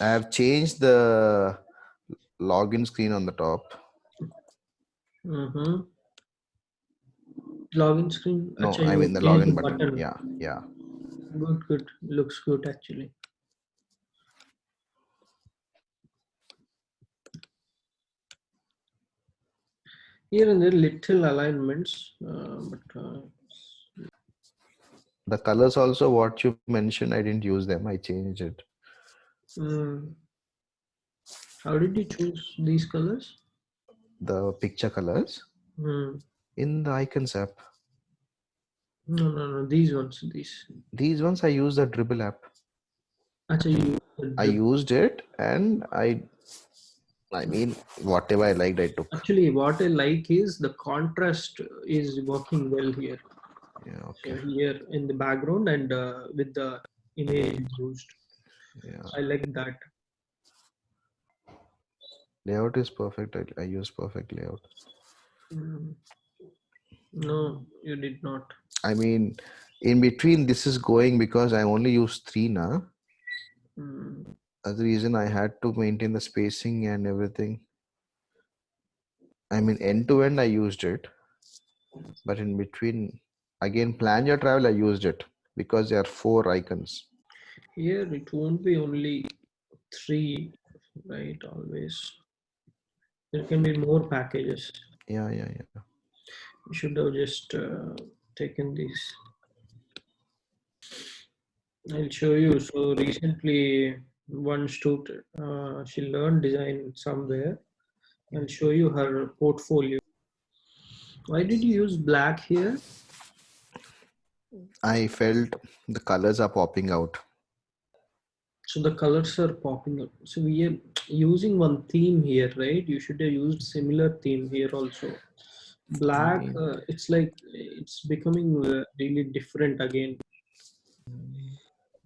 I have changed the login screen on the top. Mm-hmm. Login screen. No, Acha, I mean the login button. Yeah, yeah. Good, good. Looks good actually. Here and there little alignments, uh, but uh, The colors also what you mentioned, I didn't use them. I changed it. Mm. how did you choose these colors? The picture colors Hmm. in the icons app. No, no, no. These ones. These. These ones I use the Dribbble app. Actually, you. I used it and I I mean whatever I liked I took. Actually, what I like is the contrast is working well here. Yeah, So okay. here in the background and uh, with the image used. Yeah. I like that. Layout is perfect. I, I use perfect layout. Mm. No, you did not. I mean in between this is going because I only use three now. Mm. That's the reason I had to maintain the spacing and everything. I mean end to end I used it. But in between again plan your travel I used it because there are four icons. Here it won't be only three, right? Always. There can be more packages. Yeah, yeah, yeah. You should have just uh, taken these. I'll show you. So recently, one student, uh, she learned design somewhere. I'll show you her portfolio. Why did you use black here? I felt the colors are popping out. So the colors are popping up. So we are using one theme here, right? You should have used similar theme here also. black uh, it's like it's becoming uh, really different again.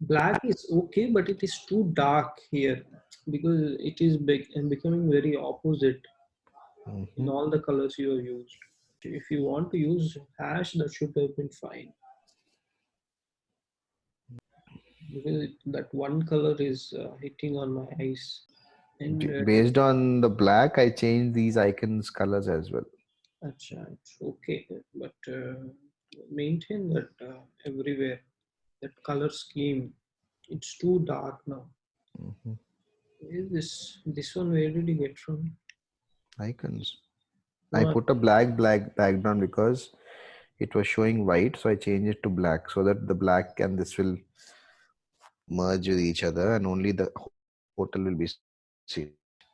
Black is okay, but it is too dark here because it is big and becoming very opposite in Mhm. all the colors you have used. If you want to use hash, that should have been fine. Because that one color is uh, hitting on my eyes. And uh, Based on the black, I change these icons colors as well. Acha, it's okay, but uh, maintain that uh, everywhere. That color scheme, it's too dark now. Where is this? This one, where did you get from? Icons. I put a black black background because it was showing white, so I changed it to black so that the black and this will merge with each other and only the ho- hotel will be seen.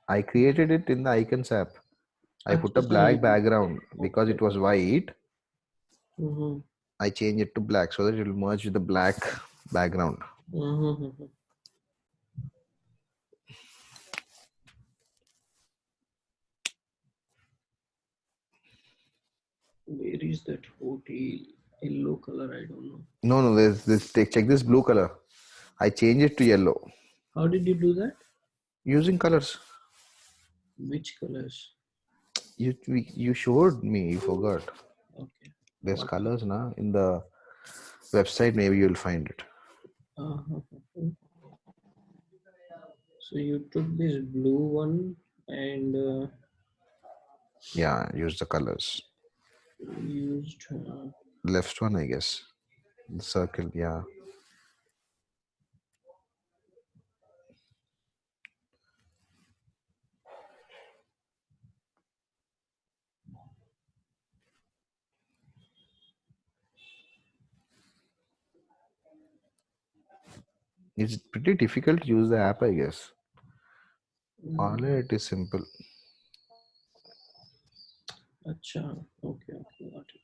I created it in the icons app. I put a black background because it was white. mhm, I changed it to black so that it will merge with the black background. mhm, mhm. Where is that hotel? Yellow color, I don't know. No, no, there's this. Take, check this blue color. I change it to yellow How did you do that? using colors. Which colors? You you showed me. You forgot. Okay. There's What? colors now in the website. Maybe you'll find it. Uh-huh. So you took this blue one and uh, Yeah, use the colors. used uh, Left one, I guess. The circle. Yeah. It's pretty difficult to use the app, I guess. Mm, it is simple. Acha. Okay, okay, got it.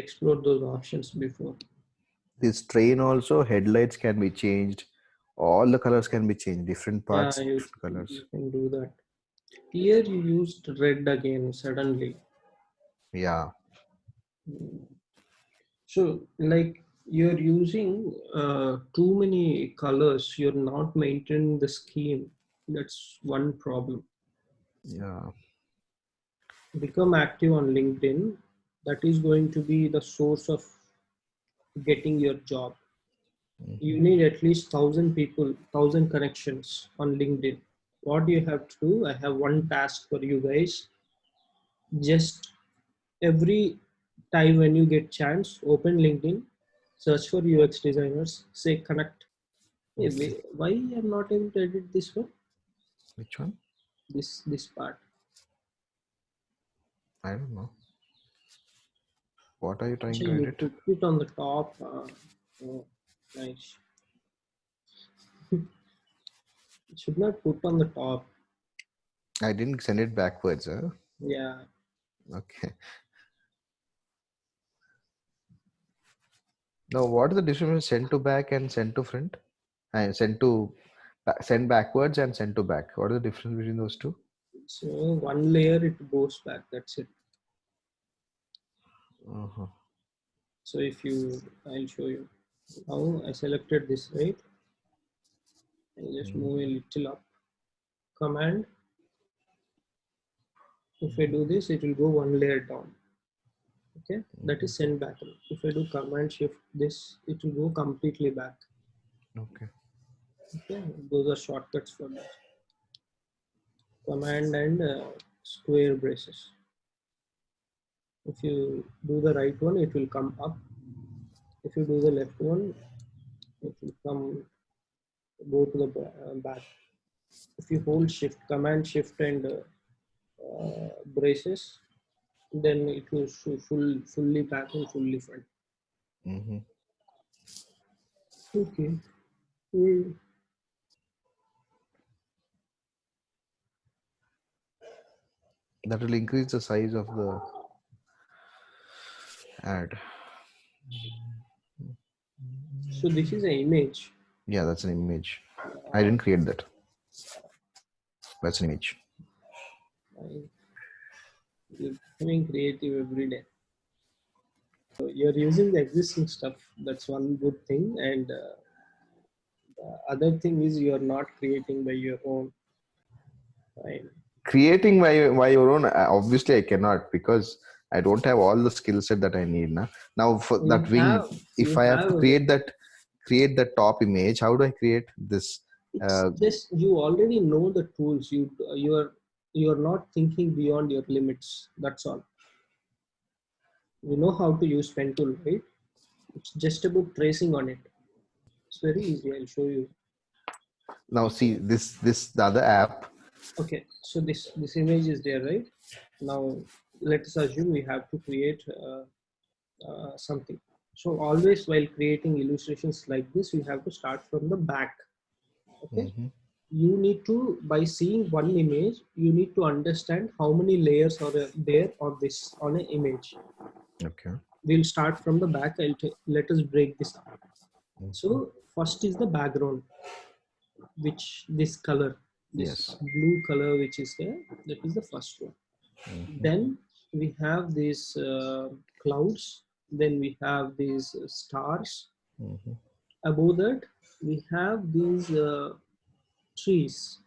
I those options before. This train also headlights can be changed. All the colors can be changed. Different parts, yeah, you, different colors. you can do that. Here you used red again suddenly. Yeah. So, like you're using uh, too many colors. You're not maintaining the scheme. That's one problem. Yeah. Become active on LinkedIn. That is going to be the source of getting your job. You Mhm. need at least thousand people, thousand connections on LinkedIn. What do you have to do? I have one task for you guys. Just every time when you get chance, open LinkedIn, search for UX designers, say connect. Hey, why I'm not able to edit this one? Which one? This this part. I don't know. What are you trying So to you edit? put it on the top. Uh, oh, nice. it should not put on the top. I didn't send it backwards. Huh? Yeah. Okay. Now, what is the difference between send to back and send to front? And send to send backwards and send to back. What is the difference between those two? So one layer it goes back. That's it. Uh-huh. So if you, I'll show you. how I selected this, right? I'll just move a little up. Command. If I do this, it will go one layer down. Okay, that is send back. If I do command shift this, it will go completely back. Okay. Okay, those are shortcuts for that. Command and uh, square braces. If you do the right one, it will come up. If you do the left one, it will come go to the uh, back. If you hold shift, command shift and uh, uh, braces, then it will show full, fully back and fully front. Mm-hmm. Okay. Mm. That will increase the size of the ad. So this is an image. Yeah, that's an image. I didn't create that. That's an image. You're becoming creative every day. So you're using the existing stuff. That's one good thing. And uh, the other thing is you're not creating by your own. Right. Creating by, by your own uh, obviously I cannot because I don't have all the skill set that I need now. Now for You that wing, have- if I have to create that create the top image, how do I create this? Uh, just you already know the tools. You you're you're not thinking beyond your limits. That's all. You know how to use pen tool, right? It's just about tracing on it. It's very easy. I'll show you. Now see this this the other app. Okay, so this this image is there, right? Now let us assume we have to create uh, uh, something. So always while creating illustrations like this, we have to start from the back. Okay, Mhm. you need to by seeing one image, you need to understand how many layers are there on this on an image. Okay. We'll start from the back. I'll let us break this up. Mhm. So first is the background, which this color, this Yes. blue color which is there, that is the first one. Mhm. Then we have these uh, clouds. Then we have these stars. Mhm. Above that, we have these uh, trees.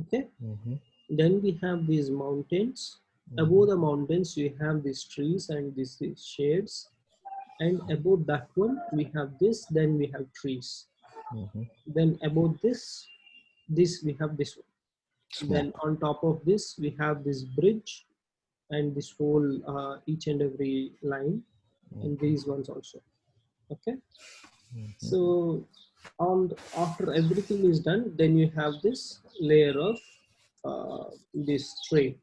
Okay. Mhm. Then we have these mountains. Above the mountains, we have these trees and these, these shades. And above that one, we have this. Then we have trees. Mhm. Then above this, this we have this one. Then on top of this, we have this bridge and this whole uh, each and every line and these ones also. Okay. Mhm. So on after everything is done, then you have this layer of uh, this train.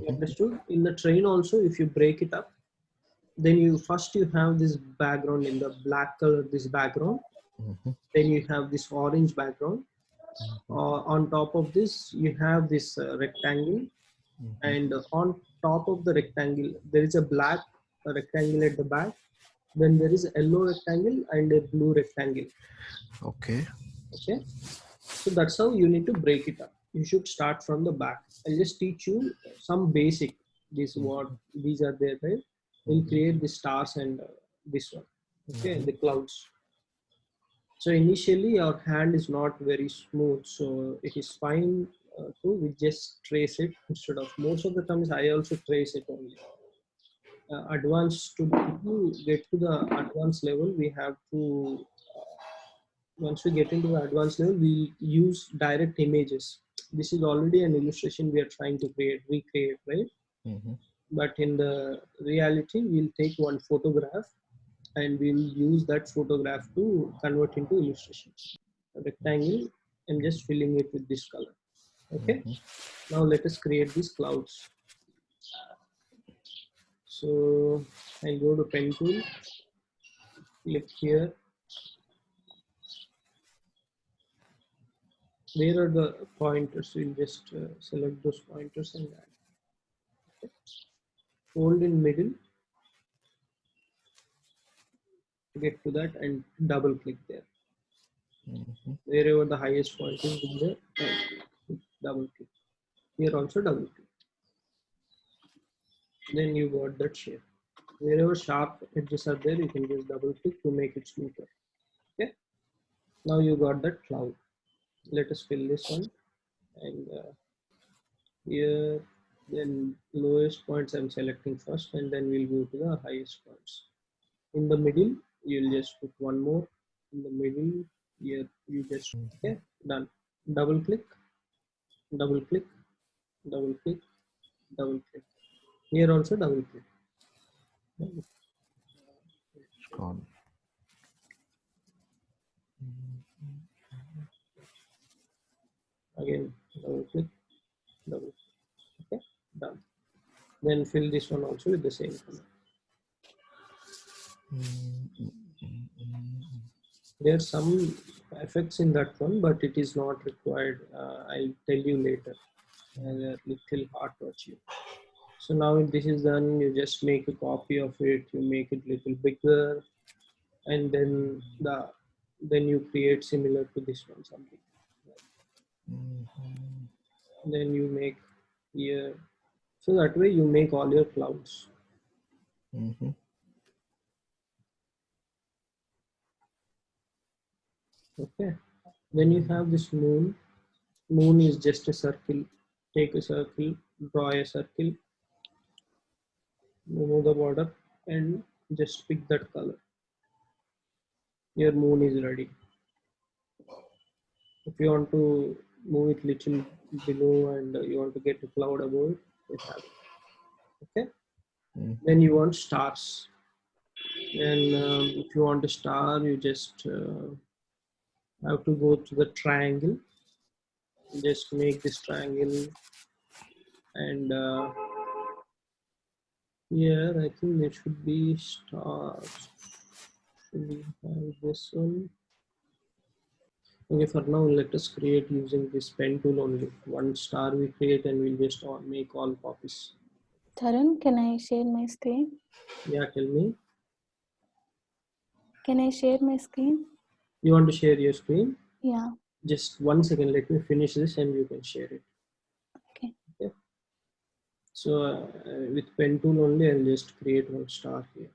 You Mhm. Understood? In the train also, if you break it up, then you first you have this background in the black color, this background. Mhm. Then you have this orange background. Uh, on top of this, you have this uh, rectangle, Mhm. and on top of the rectangle, there is a black rectangle at the back. Then there is a yellow rectangle and a blue rectangle. Okay. Okay, so that's how you need to break it up. You should start from the back. I'll just teach you some basic. This what these are there, right? we'll create the stars and uh, this one okay the clouds so initially our hand is not very smooth so it is fine to we just trace it instead of most of the times i also trace it only. Uh, advanced to, to get to the advanced level we have to uh, once we get into the advanced level we use direct images. This is already an illustration we are trying to create recreate right? Mhm. but in the reality we'll take one photograph and we'll use that photograph to convert into illustrations. A rectangle i'm just filling it with this color okay. Mhm. now let us create these clouds. So i'll go to pen tool click here. Where are the pointers? We'll just uh, select those pointers and add. Okay. hold in middle. Get to that and double click there. Mhm. wherever the highest point is in there and double click. Here also double click. Then you got that shape. Wherever sharp edges are there you can just double click to make it smoother. Okay? Now you got that cloud. Let us fill this one. And uh, here then lowest points i'm selecting first and then we'll go to the highest points. In the middle you'll just put one more. In the middle here you just okay? Done. Double click double click. Double click. Double click. Here also double click. It's gone. again double click. Double click. Okay done. Then fill this one also with the same color. There are some effects in that one but it is not required uh, i'll tell you later. Uh, little hard to achieve so now if this is done you just make a copy of it you make it little bigger and then the then you create similar to this one something. Mhm. then you make here. So that way you make all your clouds. Mhm. Okay. Then you have this moon moon is just a circle. Take a circle draw a circle remove the border and just pick that color. Your moon is ready. If you want to move it little below and you want to get a cloud above it you have it. Okay? Mhm. then you want stars. And um, if you want a star you just uh, have to go to the triangle. Just make this triangle. And uh, here I think there should be stars. Should we have this one? Okay for now let us create using this pen tool only. One star we create and we'll just all make all copies. Tarun, can I share my screen? yeah tell me. Can I share my screen? You want to share your screen Yeah. just one second let me finish this and you can share it Okay. okay so uh, with pen tool only i'll just create one star here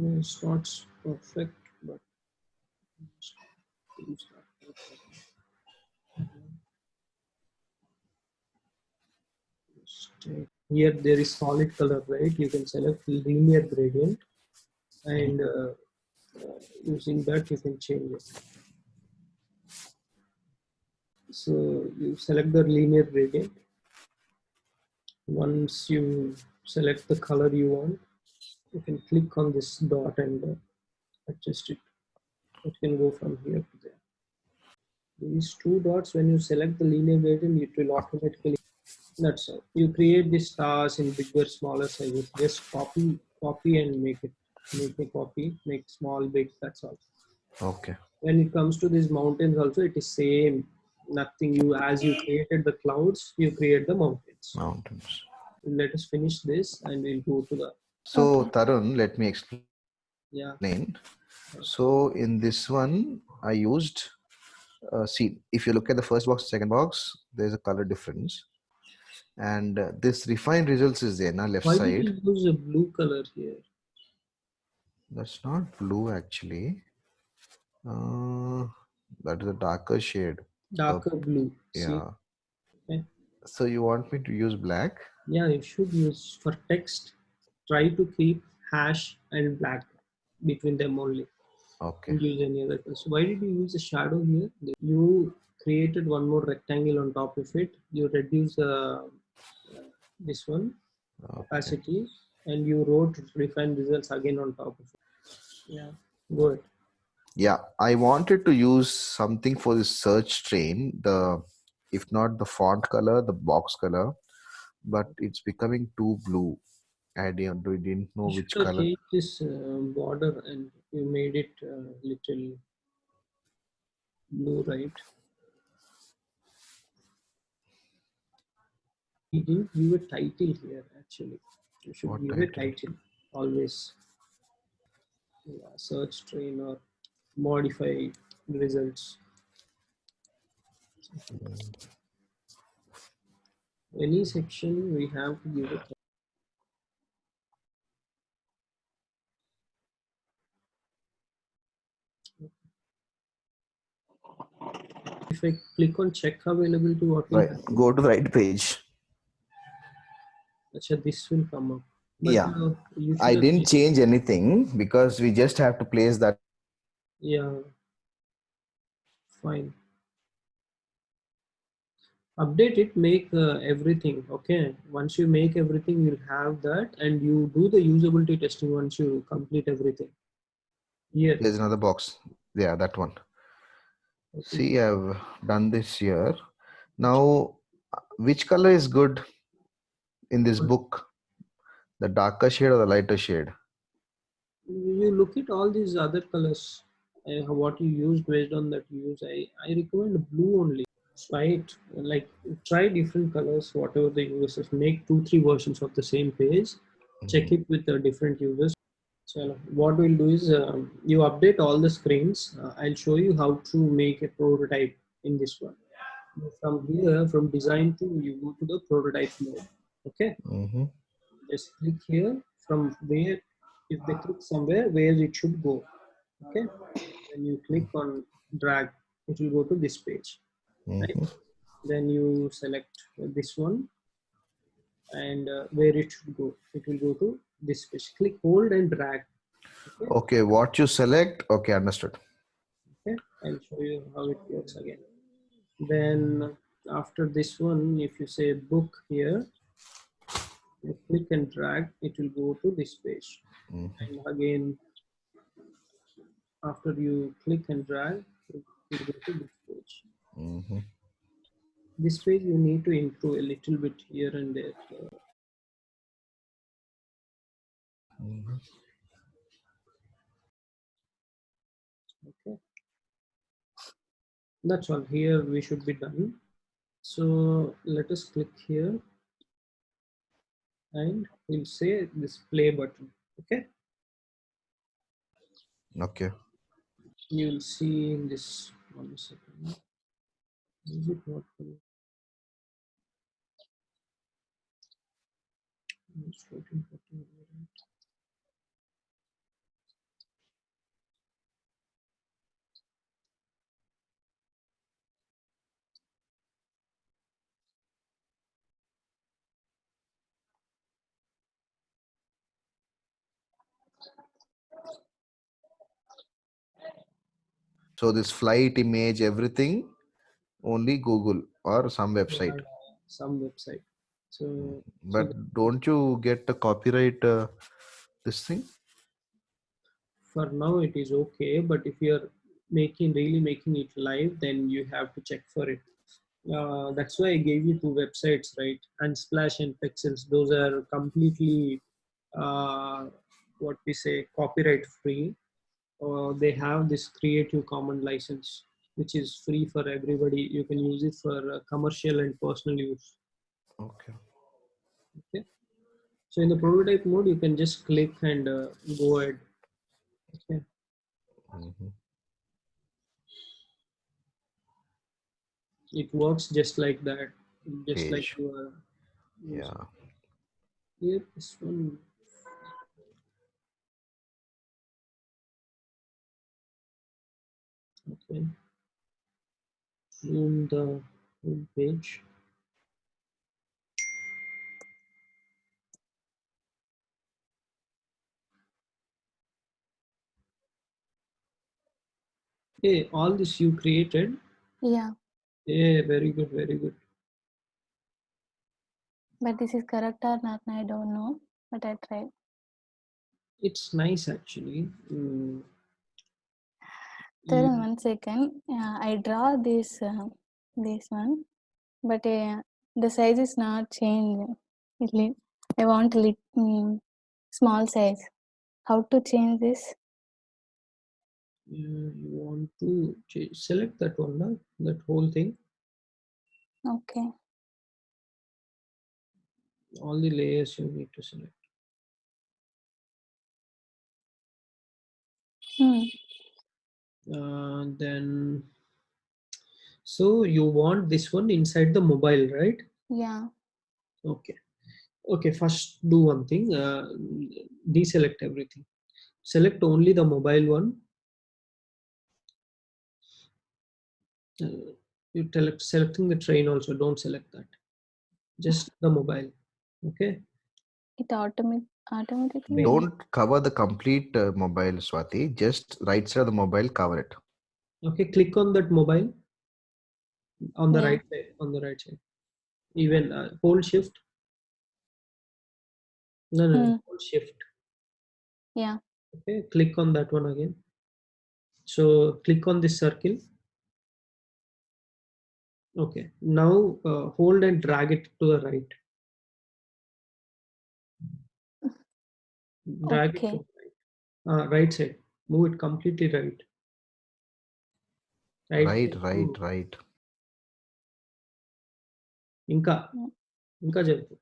it's not perfect but perfect. Here there is solid color right you can select linear gradient and uh, uh, using that you can change it. So you select the linear gradient. Once you select the color you want you can click on this dot and uh, adjust it. It can go from here to there. These two dots when you select the linear gradient it will automatically that's all. You create the stars in bigger smaller sizes. Just copy copy and make it make a copy make small big that's all. Okay. when it comes to these mountains also it is same. Nothing you as you created the clouds you create the mountains. Mountains. Let us finish this and we'll go to the So Okay. Tarun, let me explain. yeah. So in this one, I used. Uh, see, if you look at the first box, second box, there's a color difference, and uh, this refined results is there. Now left Why side. you use a blue color here? That's not blue actually. Uh, that is a darker shade. Darker blue. Yeah. Okay. So you want me to use black? Yeah, you should use for text. Try to keep hash and black between them only. Okay. Don't use any other color. So why did you use a shadow here? You created one more rectangle on top of it. You reduce uh, this one okay. opacity and you wrote refine results again on top of it. Yeah, Good. Yeah, I wanted to use something for the search train. The if not the font color, the box color, but it's becoming too blue. I didn't, we didn't know You which color. this uh, border and you made it uh, little blue, right? We didn't give a title here actually. You should What give a title? title always. Yeah, search train or modify results. Any section we have to give a title. If I click on check availability, what Right. happen? Go to the right page. Acha, this will come up. But, Yeah. uh, I didn't change anything because we just have to place that. Yeah. Fine. Update it, make uh, everything. Okay. Once you make everything, you'll have that and you do the usability testing once you complete everything. Here. There's another box. Yeah, that one. See, I've done this here. Now, which color is good in this book? The darker shade or the lighter shade? You look at all these other colors, uh, what you use based on that you use. I, I recommend blue only. Try it, like try different colors, whatever the users make two, three versions of the same page. check it with the different users. So what we'll do is um, you update all the screens. Uh, I'll show you how to make a prototype in this one. From here, from design to you go to the prototype mode. Okay, Mhm. just click here from where, if they click somewhere where it should go. Okay, then you click on drag, it will go to this page. Mhm. Then you select this one and uh, where it should go. It will go to this page. Click hold and drag. Okay. Okay, what you select? Okay, understood. okay. I'll show you how it works again. Then after this one, if you say book here, you click and drag, it will go to this page. Mhm. And again, after you click and drag, it will go to this page. Mhm. This page you need to improve a little bit here and there. Okay. That's all. Here we should be done. So let us click here. And we'll say this play button. Okay? Okay. you will see in this one second. Is it not So this flight image, everything, only Google or some website. Some website so But don't you get the copyright? Uh, this thing. for now it is okay but if you're making really making it live then you have to check for it uh, that's why i gave you two websites right Unsplash and Pexels those are completely uh, what we say copyright free uh, they have this creative common license which is free for everybody you can use it for uh, commercial and personal use Okay. Okay. So in the prototype mode, you can just click and uh, go ahead. Okay. Mhm. It works just like that. Just like you are. Yeah. Here, this one. Okay. Zoom the home page. Hey, all this you created. Yeah, Yeah, very good, very good. but this is correct or not, I don't know. But I tried. It's nice actually. Mm. Taran, You- one second. Uh, I draw this uh, this one, but uh, the size is not changed. It I want lit, mm, small size. How to change this? you you want to ch- select that one, no? that whole thing, Okay. all the layers you need to select. Hmm. Uh, then, so you want this one inside the mobile, right? Yeah. Okay. Okay, first do one thing, uh, deselect everything. Select only the mobile one. Uh, you select selecting the train also, don't select that. Just the mobile. Okay. It automatic automatically. Don't cover the complete uh, mobile, Swati. Just right side of the mobile, cover it. Okay, click on that mobile on the Yeah. right side. On the right side. Even uh, hold shift. No, no, no, Hmm. hold shift. Yeah. Okay, click on that one again. So click on this circle. Okay, now uh, hold and drag it to the right. Drag it Okay. to the right. Uh, right side. Move it completely right. Right. Right, side. right, right. ఇంకా Hmm. ఇంకా చెప్పు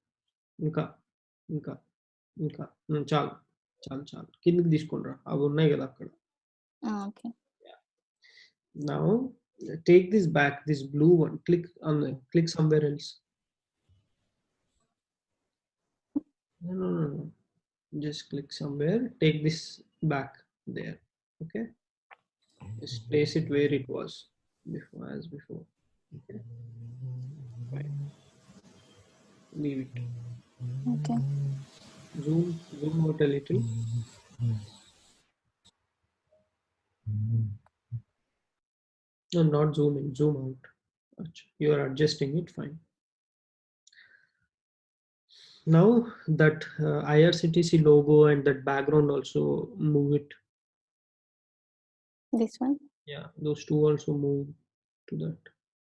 ఇంకా ఇంకా ఇంకా ఉమ్, చాలు చాలు చాలు కిందికి తీసుకుంటారా అవి ఉన్నాయి కదా అక్కడ Ah, okay. now take this back this blue one click on the click somewhere else no no no, no. Just click somewhere. Take this back there. Okay? Just place it where it was before as before. Okay? Fine. leave it. Okay. zoom zoom out a little. No not zoom in zoom out. You are adjusting it. Fine now that uh, irctc logo and that background also move it This one. yeah those two also move to that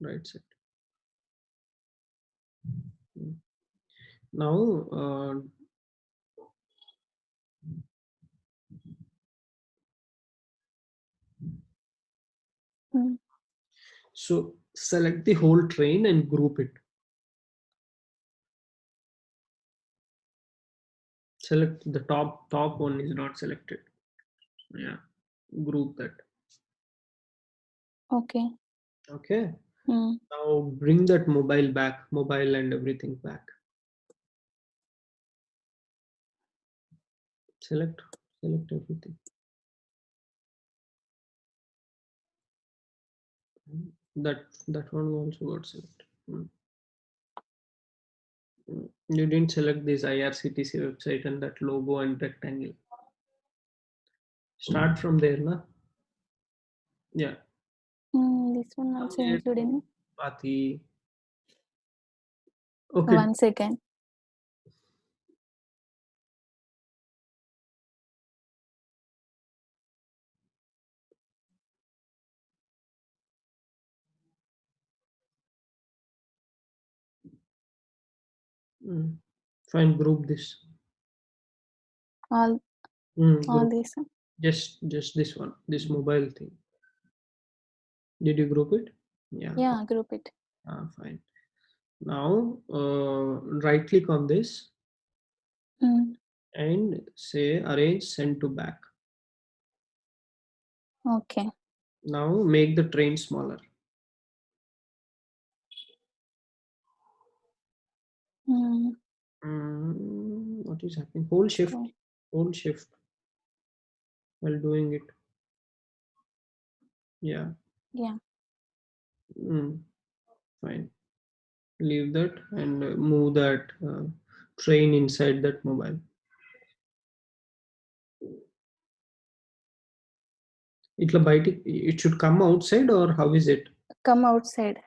right side Mm. now uh, Hmm. so select the whole train and group it select the top top one is not selected yeah group that Okay. okay Hmm. now bring that mobile back mobile and everything back select select everything Mm, that that one also got selected Mm. Mm, you didn't select this irctc website and that logo and rectangle start from there na yeah Hmm. This one also included. no? Pati. okay One second. Mm. and group this All Mm, all group- this. just just this one this mobile thing did you group it yeah Yeah. Group it. ah, fine Now, uh, right click on this Mm. and say arrange send to back. Okay. Now make the train smaller. Mm. Mm, what is happening? Whole shift, Okay. hold shift while doing it. Yeah. Yeah. Mm, fine. Leave that and move that uh, train inside that mobile. It'll bite it, it should come outside or how is it? Come outside.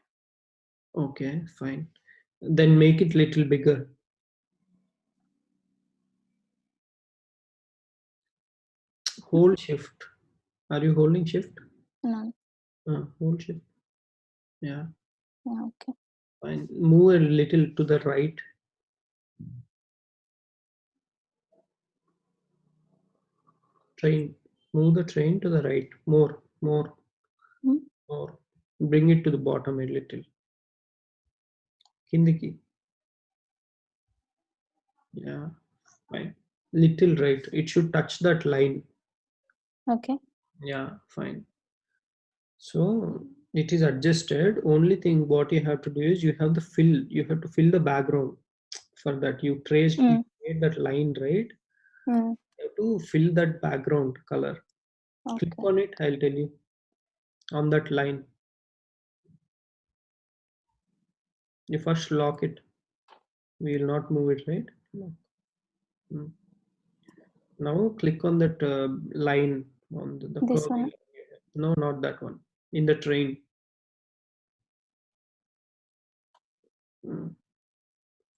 Okay, fine. Then make it little bigger. Hold shift. Are you holding shift? No. Uh, hold shift. Yeah, Yeah, okay. fine. Move a little to the right. Train. Move the train to the right. More, more, Hmm. more. Bring it to the bottom a little. Kindiki. Yeah, fine. Little right. It should touch that line. Okay. Yeah, fine. So it is adjusted. Only thing what you have to do is you have the fill. You have to fill the background. For that, you traced Mm. made that line right. Mm. You have to fill that background color. Okay. Click on it. I'll tell you. On that line. You first lock it. We will not move it, right? Lock. Mm. Now click on that uh, line on the, the This one? No, not that one. In the train. Mm.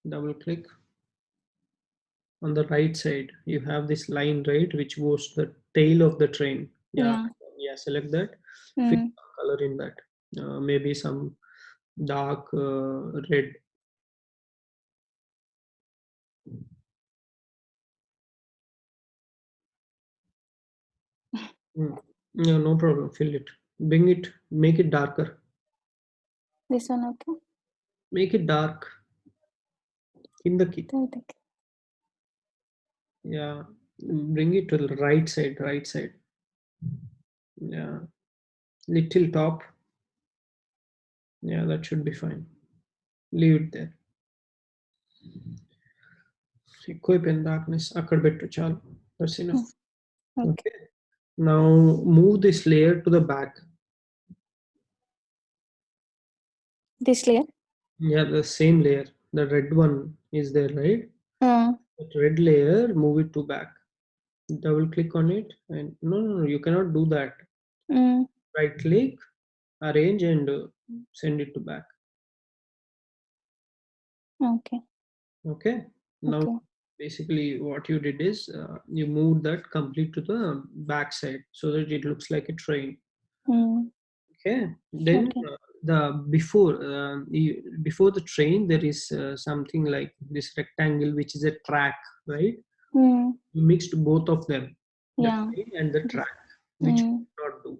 Double click. On the right side, you have this line, right, which goes to the tail of the train. Yeah, Yeah. yeah. Select that. Mm. color in that. Uh, maybe some dark uh, red. Mm. Yeah, no problem. Fill it. Bring it. Make it darker. This one, okay. Make it dark. In the key. Okay. Yeah. Bring it to the right side. Right side. Yeah. Little top. Yeah, that should be fine. Leave it there. ఎక్కువైపోయింది darkness అక్కడ పెట్టు చాలు that's enough Okay. okay now move this layer to the back This layer. yeah the same layer the red one is there right Uh, that red layer move it to back double click on it and no no, no you cannot do that mm. right click arrange and uh, send it to back Okay. okay now Okay. basically what you did is uh, you moved that complete to the back side so that it looks like a train Mm. okay then Okay. uh, the before uh, you, before the train there is uh, something like this rectangle which is a track right Mm. you mixed both of them the Yeah. train and the track which Mm. could not do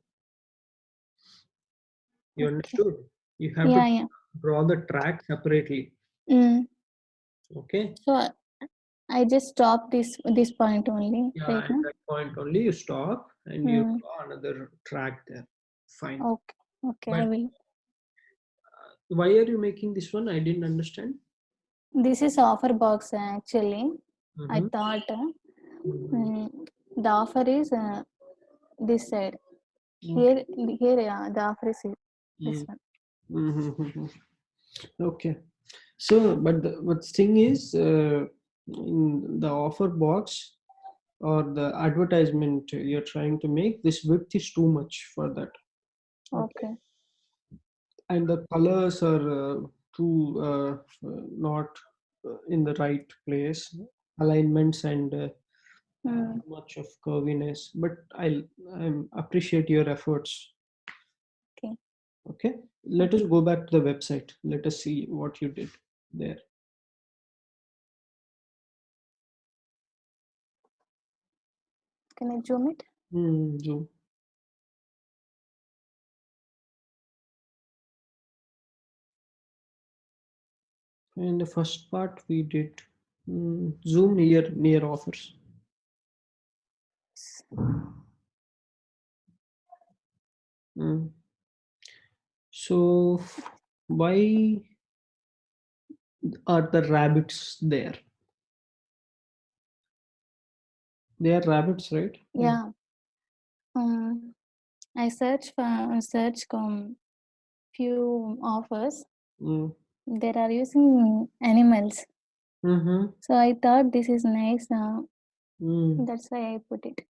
you Okay. understood you have Yeah, to yeah. draw the track separately Mm. okay So I just stop this this point only, yeah right at that point only you stop and you Mm. draw another track there fine Okay. Okay. I will. why are you making this one i didn't understand This is offer box uh, actually. I Mhm. thought uh, Mhm. mm, the offer is uh, this side. Mm. Here, here, yeah, the offer is here, this one. Mhm. Okay. So, but the but thing is, uh, in the offer box or the advertisement you're trying to make, this width is too much for that. Okay. And the colors are uh, too uh, not uh, in the right place, alignments and uh, Mm. much of curviness. But I'll I appreciate your efforts. Okay. Let us go back to the website. Let us see what you did there. Can I zoom it? Hmm, zoom. In the first part we did mm, zoom here near offers. Mm. So why are the rabbits there? They are rabbits, right? Yeah. Um, I search for search um, few offers. Mm. There are using animals. Mm-hmm. So I thought this is nice. Uh, Mm. that's why I put it.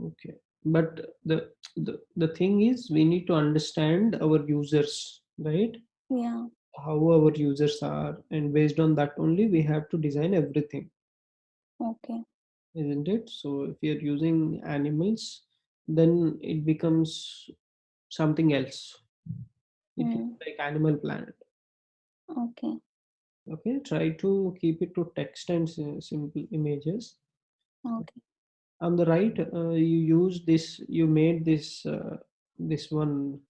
Okay. But the, the the thing is we need to understand our users, right? Yeah. How our users are, and based on that only we have to design everything. Okay. isn't it? So if you're using animals, then it becomes something else. It Mm. like Animal Planet. Okay. Okay, try to keep it to text and simple images. Okay. On the right, uh, you use this. You made this. Uh, this one.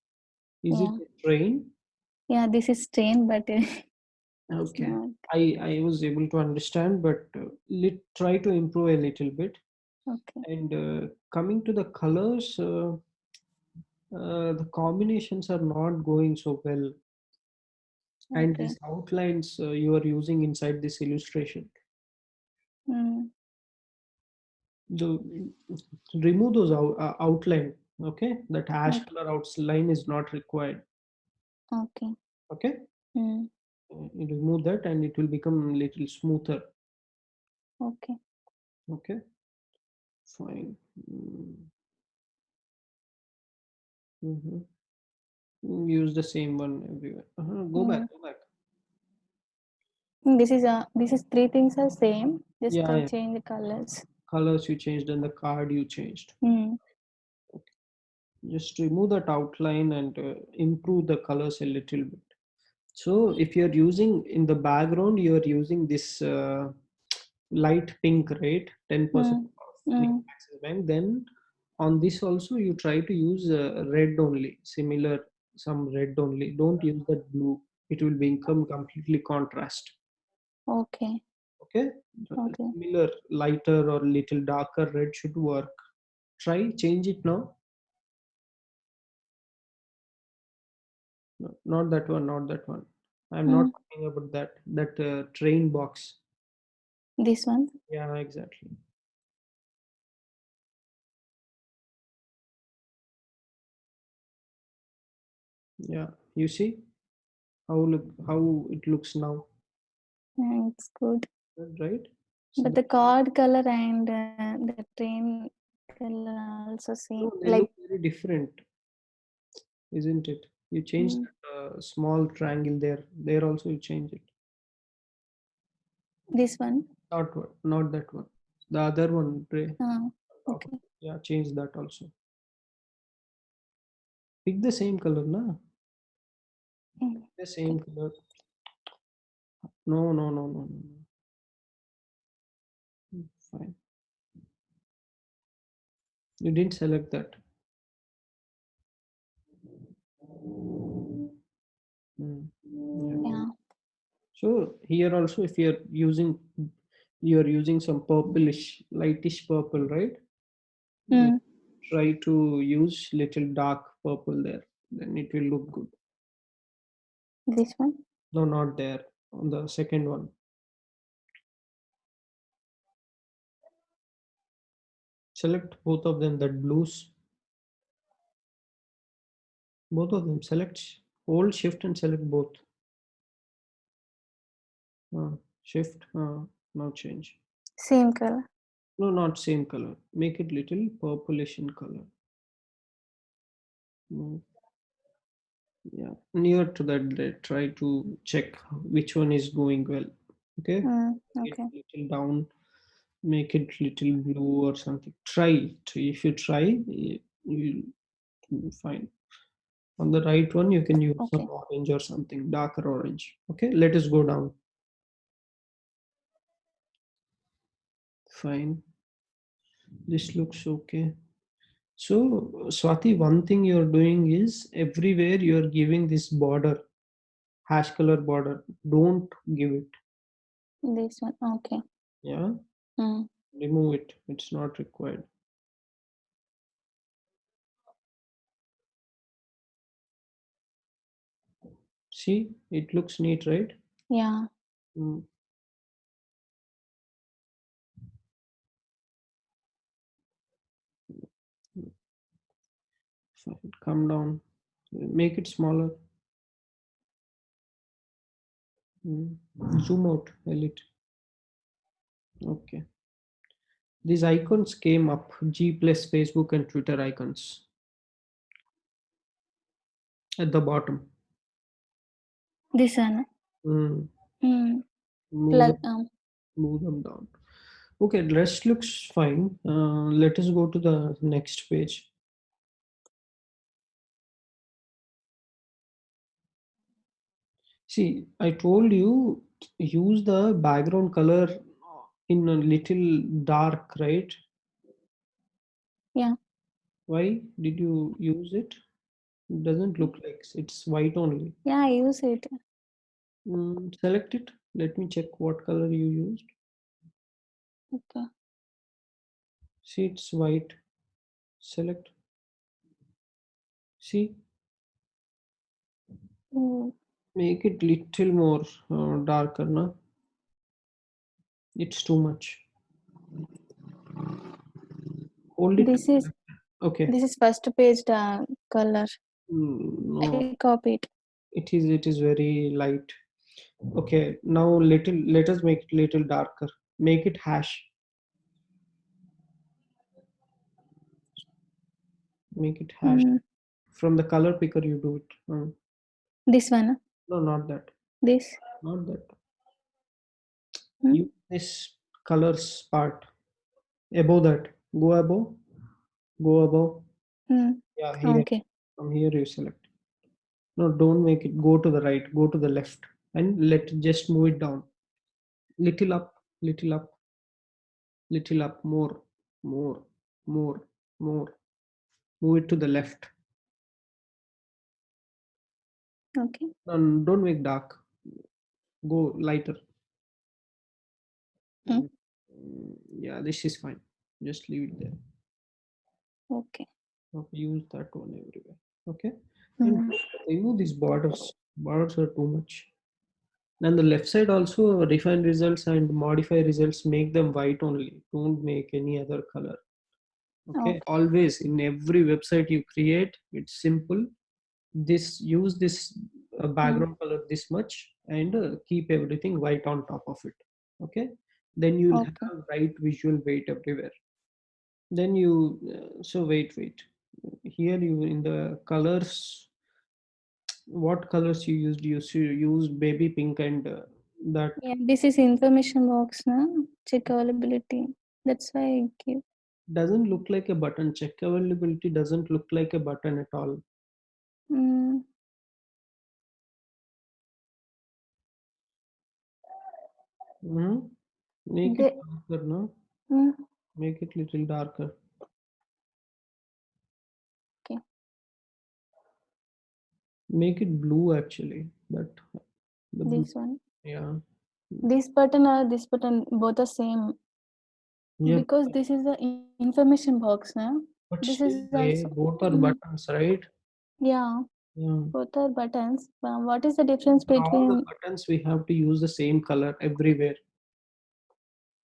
Is Yeah. it a train? Yeah. This is train, but Okay. not. I I was able to understand, but uh, let try to improve a little bit. Okay. And uh, coming to the colors, uh, uh, the combinations are not going so well. And these outlines uh, you are using inside this illustration, Mm. The remove those out, uh, outline. Okay, that ash Okay. color outline is not required. Okay. Okay, Mm. Uh, you remove that, and it will become little smoother. Okay. Okay, fine. Mm. Mhm. Mm, Use the same one everywhere. Uh-huh. Go back. Mm. Go back. Mm, This is uh this is three things are same. Just Yeah, yeah. change the colors. Colors you changed, and the card you changed. Mm. just remove that outline and uh, improve the colors a little bit so if you're using in the background you're using this uh, light pink right 10% Mm. Mm. Axis Bank then on this also you try to use uh, red only similar some red only don't use that blue it will become completely contrast Okay. Okay Okay. similar lighter or little darker red should work try change it now No, not that one, not that one. I'm not Mm. talking about that. That uh, train box. This one. Yeah, exactly. Yeah, you see how look how it looks now, Yeah, it's good. Right? So But the card color and uh, the train color are also same. no, Like look very different, isn't it? You changed Mm. that uh, small triangle there. There also you change it. this one. Not one, not that one. The other one. Ray. Uh, top okay. Yeah, change that also. Pick the same color, na? Mm. The same color. No, no, no, no, no. Fine. You didn't select that. Mm, yeah. Yeah. So here also, if you're using, you're using some purplish, lightish purple, right? Mm. Try to use little dark purple there, then it will look good. This one. No, not there. On the second one. Select both of them, that blues. Both of them, select, hold shift and select both. Uh, shift, uh, now change. Same color. No, not same color. Make it little purplish in color. Mm. Yeah, near to that, they try to check which one is going well. Okay, Mm. Okay. little down, make it little blue or something. Try it. If you try, you'll you'll find. On the right one, you can use some orange or something, darker orange. Okay, let us go down. Fine. This looks okay. So, Swati, one thing you're doing is everywhere you're giving this border, hash color border. Don't give it. This one. Okay. Yeah. Mm. Remove it. It's not required. See, it looks neat, right? Yeah. Mm. Come down. Make it smaller. Mm. Zoom out a little. Okay. These icons came up G plus Facebook and Twitter icons at the bottom. This one. Mm. Mm. Move, them, Um. move them down. Okay, rest looks fine. Uh, let us go to the next page. See, I told you use the background color in a little dark, right? Yeah. Why did you use it? It doesn't look like it's white only. Yeah. I use it. Mm, select it. Let me check what color you used. Okay. See, it's white. Select. See, Mm. make it little more uh, darker, no? It's too much. Hold it. This is okay. this is first page uh, color. Mm, no. I copied. it is it is very light okay now little let us make it little darker make it hash make it hash Mm. from the color picker you do it Uh, This one. no not that This. not that Hmm? This colors part. Above that go above go above. Mm. yeah here. Okay. from here you select. No don't make it. Go to the right go to the left and let just move it down. Little up little up little up more more more more. Move it to the left. Okay. and don't make dark. Go lighter. Mm, yeah this is fine. Just leave it there. Okay. use that one everywhere. Okay? And Mm. remove these borders borders are too much. And the left side also refine results and modify results make them white only. Don't make any other color. Okay? Okay. always in every website you create it's simple. This use this uh, background color this much and uh, keep everything white on top of it. Okay then you'll Okay. have right visual weight everywhere then you uh, so wait wait here you in the colors what colors you used you used baby pink and uh, that Yeah. This is information box, na? Check availability. That's why I give. doesn't look like a button check availability doesn't look like a button at all Mm. Mhm. Make The- it darker no Mm. make it little darker Okay. make it blue actually that the blue, This one. yeah This button or this button both are same yeah because this is the information box now. but this is also- both are Mm. buttons right Yeah. yeah Both are buttons. Uh, what is the difference between all the between? buttons we have to use the same color everywhere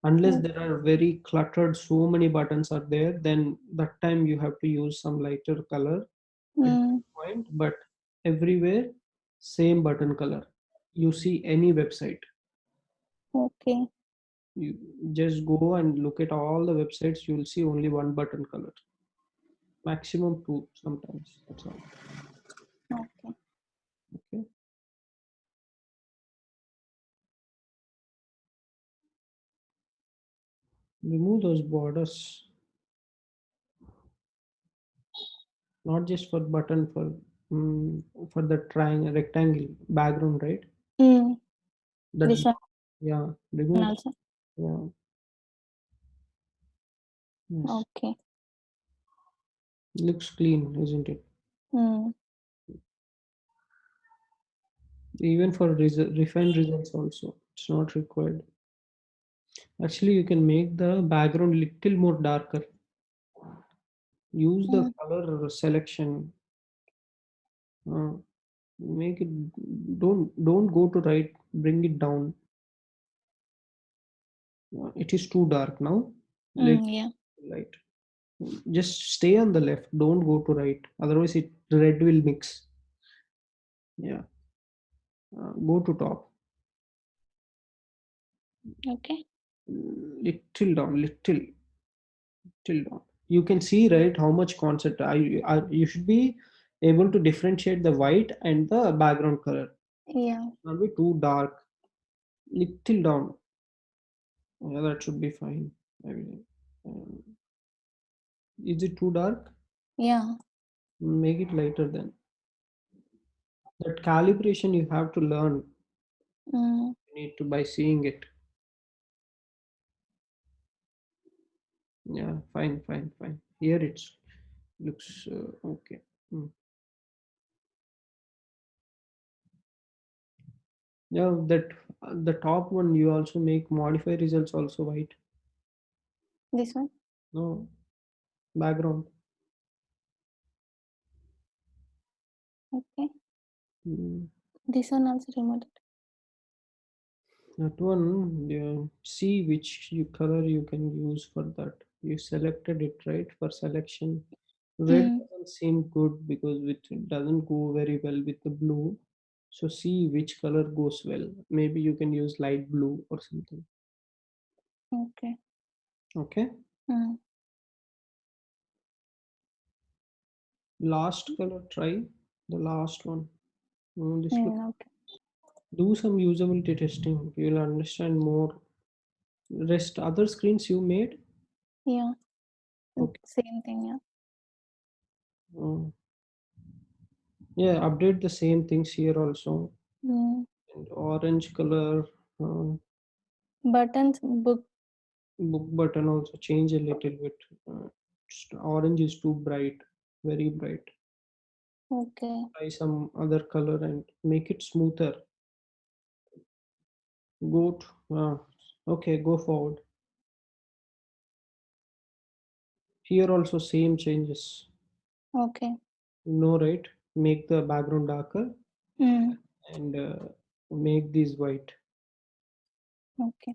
unless Mm. there are very cluttered so many buttons are there then that time you have to use some lighter color Mm. point but everywhere same button color you see any website Okay. you just go and look at all the websites you will see only one button color maximum two sometimes that's all okay remove those borders not just for button for mm, for the triangle rectangle background right Mm. that This one yeah remove also. yeah yes. Okay. looks clean isn't it Mm. even for resu- refined results also it's not required actually you can make the background little more darker. Use the Mm. color selection. Uh, make it don't don't go to right bring it down. Uh, it is too dark now. Mm, yeah. light. Just stay on the left don't go to right otherwise it red will mix. Yeah. Uh, go to top. Okay. Little down little little down you can see right how much concept I, I you should be able to differentiate the white and the background color. Yeah. not be too dark. Little down. Yeah that should be fine. Um, is it too dark? Yeah. make it lighter then. That calibration you have to learn. Mm. you need to by seeing it yeah fine fine fine here it's looks uh, okay Mm. yeah that uh, the top one you also make modify results also white This one. no background Okay. Mm. This one also removed. it. that one yeah, see which you color you can use for that you selected it right for selection. Red Mm. doesn't seem good because it doesn't go very well with the blue. So see which color goes well. Maybe you can use light blue or something. Okay. okay? Mm. last color try. The last one. Mm, this look, Mm, okay. do some usability testing. You'll understand more. Rest other screens you made Yeah. Okay. Same thing. Yeah. Mm. yeah update the same things here also Mm. and orange color uh, Buttons book. book button also change a little bit uh, orange is too bright very bright Okay. try some other color and make it smoother go to, uh, okay go forward here also same changes Okay. no right make the background darker Mm. and uh, make these white Okay.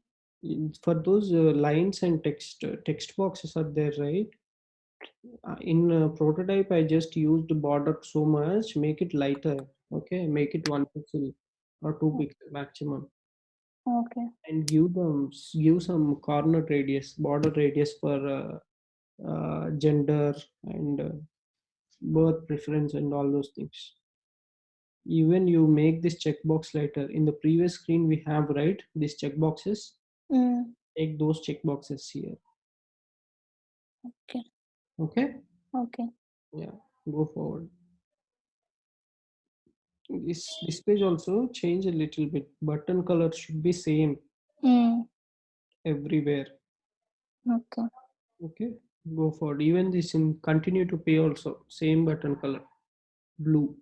For those uh, lines and text uh, text boxes are there right uh, in uh, prototype i just used border so much make it lighter okay make it one pixel or two pixel maximum Okay. and give them give some corner radius border radius for uh, uh, gender and uh, birth preference and all those things even you make this checkbox later in the previous screen we have right these checkboxes Mm. take those checkboxes here Okay. okay Okay. yeah go forward this this page also change a little bit button color should be same Mm. everywhere Okay. okay go forward even this in continue to pay also same button color blue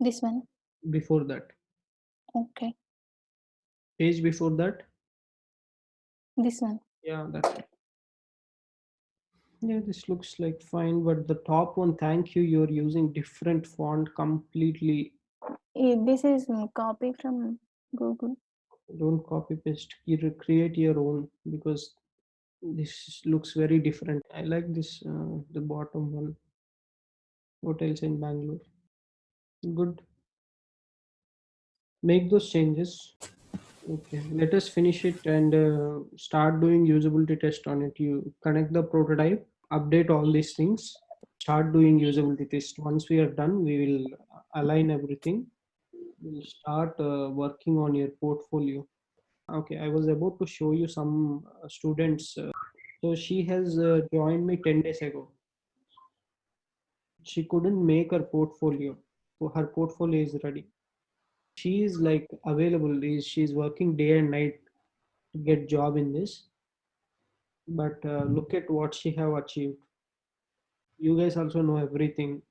This one. before that Okay. page before that This one. yeah that's it yeah this looks like fine but the top one thank you you're using different font completely Eh, This is copy from Google. don't copy paste you create your own because this looks very different. I like this uh, the bottom one. Hotels in bangalore. Good. Make those changes. Okay let us finish it and uh, start doing usability test on it. You connect the prototype update all these things start doing usability test. Once we are done we will align everything. We'll start uh, working on your portfolio okay i was about to show you some uh, students uh, so she has uh, joined me 10 days ago. She couldn't make her portfolio so her portfolio is ready. She is like available is she's working day and night to get job in this but uh, look at what she have achieved. You guys also know everything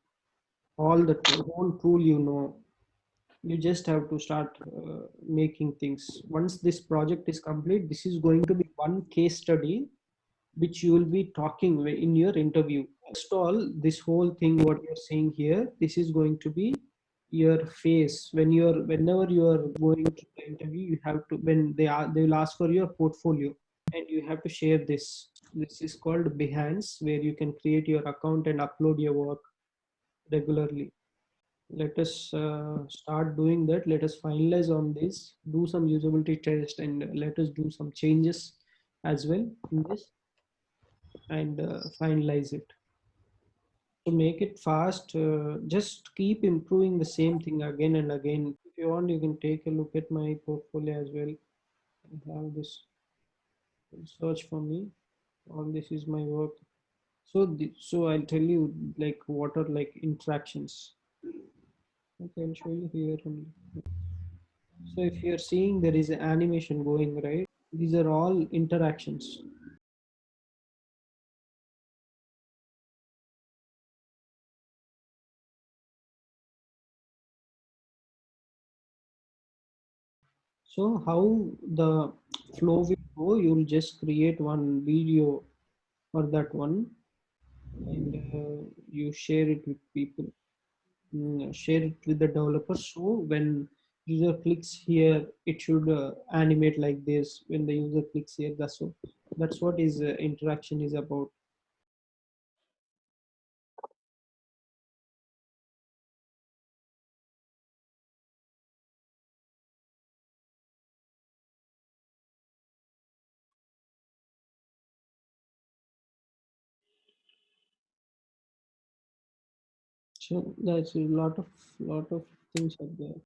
all the whole tool you know you just have to start uh, making things. Once this project is complete this is going to be one case study which you will be talking in your interview. First all this whole thing what you're seeing here this is going to be your face. When you're whenever you are going to the interview you have to when they are they will ask for your portfolio and you have to share this. This is called behance where you can create your account and upload your work regularly let us uh, start doing that. Let us finalize on this. Do some usability test and let us do some changes as well in this and uh, finalize it. To make it fast uh, just keep improving the same thing again and again. If you want you can take a look at my portfolio as well. I have this search for me. All this is my work. So the, so i'll tell you like what are like interactions okay i'll show you here so if you're seeing there is an animation going right? These are all interactions. So how the flow will go, you'll just create one video for that one and uh, you share it with people, share it with the developers. So when user clicks here, it should uh, animate like this. When the user clicks here, that's what, that's what is uh, interaction is about. So that's a lot of lot of things are there.